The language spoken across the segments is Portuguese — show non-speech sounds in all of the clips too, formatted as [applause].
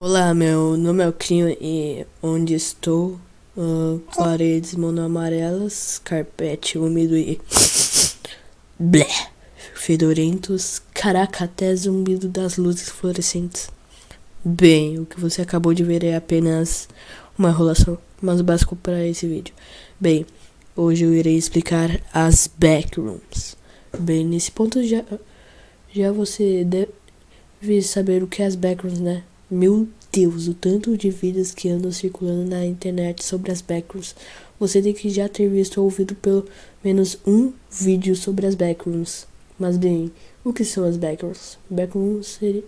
Olá, meu nome é o Crinho e onde estou? Uh, paredes monoamarelas, carpete úmido e... [laughs] Blé! Fedorentos, caraca, até zumbido das luzes fluorescentes. Bem, o que você acabou de ver é apenas uma enrolação, mas básico para esse vídeo. Bem, hoje eu irei explicar as backrooms. Bem, nesse ponto já, já você deve saber o que é as backrooms, né? Meu Deus, o tanto de vídeos que andam circulando na internet sobre as backrooms. Você tem que já ter visto ou ouvido pelo menos um vídeo sobre as backrooms. Mas bem, o que são as backrooms? Backrooms seria,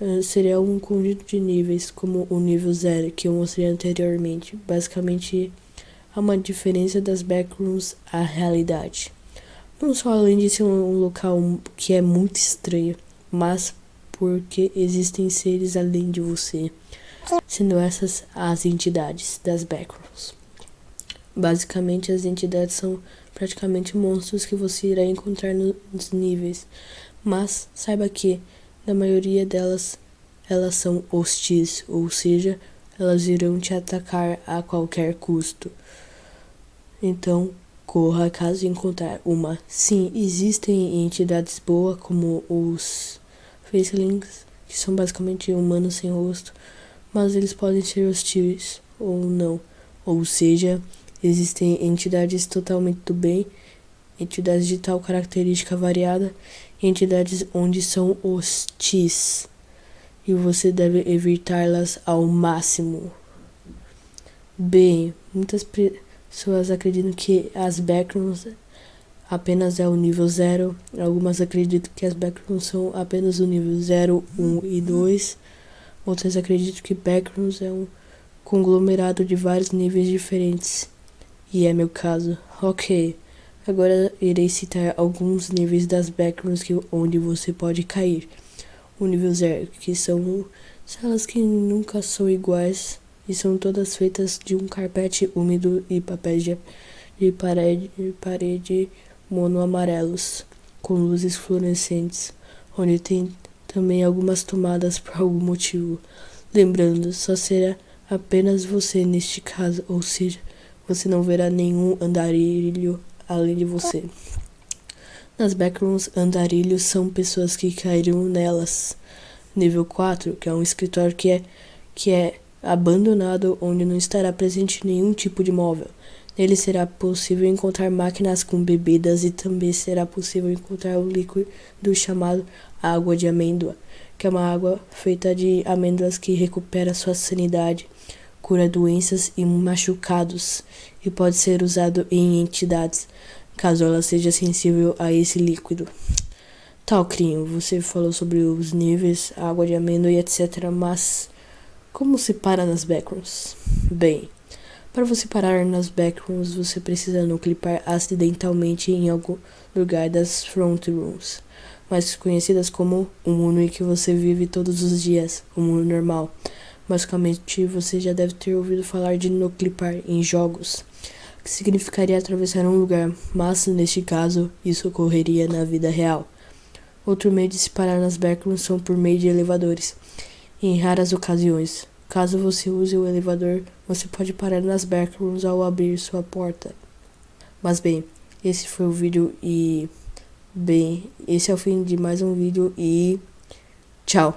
uh, seria um conjunto de níveis, como o nível zero que eu mostrei anteriormente. Basicamente, há uma diferença das backrooms à realidade. Não só além de ser um local que é muito estranho, mas porque existem seres além de você, sendo essas as entidades das backrooms. Basicamente, as entidades são praticamente monstros que você irá encontrar nos níveis, mas saiba que, na maioria delas, elas são hostis, ou seja, elas irão te atacar a qualquer custo. Então, corra caso encontrar uma. Sim, existem entidades boas como os facelings, que são basicamente humanos sem rosto, mas eles podem ser hostis ou não. Ou seja, existem entidades totalmente do bem, entidades de tal característica variada, entidades onde são hostis. E você deve evitá-las ao máximo. Bem, muitas pessoas acreditam que as backrooms apenas é o nível 0. Algumas acreditam que as backrooms são apenas o nível 0, 1 e 2. Outras acreditam que backrooms é um conglomerado de vários níveis diferentes. E é meu caso. Ok, agora irei citar alguns níveis das backrooms que, onde você pode cair. O nível 0, que são salas que nunca são iguais e são todas feitas de um carpete úmido e papéis de, de parede, de parede mono-amarelos, com luzes fluorescentes, onde tem também algumas tomadas por algum motivo. Lembrando, só será apenas você neste caso, ou seja, você não verá nenhum andarilho além de você. Nas backrooms, andarilhos são pessoas que caíram nelas. Nível 4, que é um escritório que é, que é abandonado, onde não estará presente nenhum tipo de móvel. Nele será possível encontrar máquinas com bebidas e também será possível encontrar o líquido chamado água de amêndoa, que é uma água feita de amêndoas que recupera sua sanidade, cura doenças e machucados e pode ser usado em entidades, caso ela seja sensível a esse líquido. Tal, Crinho, você falou sobre os níveis, água de amêndoa e etc, mas como se para nas backrooms? Bem, para você parar nas backrooms, você precisa não clipar acidentalmente em algum lugar das front rooms, mais conhecidas como o mundo em que você vive todos os dias, o mundo normal. Basicamente, você já deve ter ouvido falar de no clipar em jogos, que significaria atravessar um lugar, mas neste caso, isso ocorreria na vida real. Outro meio de se parar nas backrooms são por meio de elevadores, em raras ocasiões. Caso você use o elevador, você pode parar nas backrooms ao abrir sua porta. Mas bem, esse foi o vídeo e... Bem, esse é o fim de mais um vídeo e... Tchau!